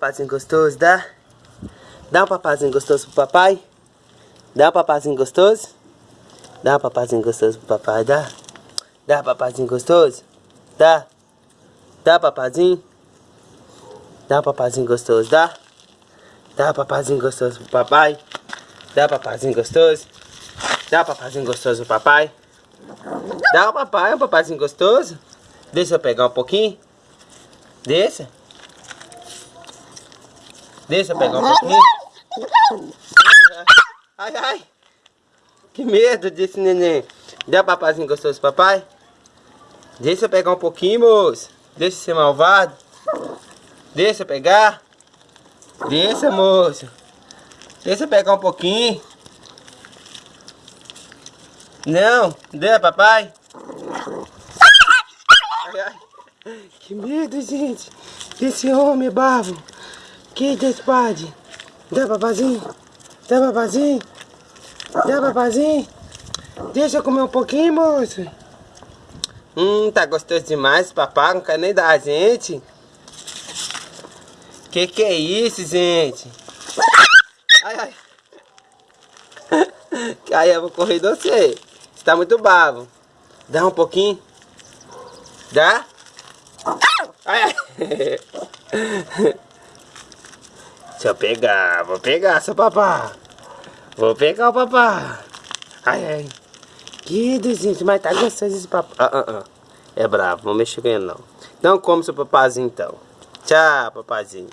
papazinho gostoso, dá? Dá um papazinho gostoso pro papai? Dá um papazinho gostoso? Dá um papazinho gostoso pro papai, dá? Dá um papazinho gostoso? Dá? Dá papazinho? Dá um papazinho gostoso, dá? Dá um papazinho gostoso pro papai? Dá um papazinho gostoso? Dá um papazinho gostoso pro papai? Dá um papai, um papazinho gostoso? Deixa eu pegar um pouquinho. Deixa. Deixa eu pegar um pouquinho. Ai, ai. Que medo desse neném. Dá papazinho gostoso, papai? Deixa eu pegar um pouquinho, moço. Deixa eu ser malvado. Deixa eu pegar. Deixa, moço. Deixa eu pegar um pouquinho. Não, dê, papai. Ai, ai. Que medo, gente. Desse homem bavo. Que despade. Dá, papazinho. Dá, papazinho. Dá, papazinho. Deixa eu comer um pouquinho, moço. Hum, tá gostoso demais, papai. Não quer nem dar gente. Que que é isso, gente? Ai, ai. Aí eu vou correr de você. Você tá muito bravo. Dá um pouquinho. Dá? Ai, ai. Deixa eu pegar. Vou pegar, seu papá. Vou pegar o papá. Ai, ai. Que gente, mas tá gostoso esse papá. Ah, ah, ah. É bravo, não mexe com ele não. Não come seu papazinho então. Tchau, papazinho.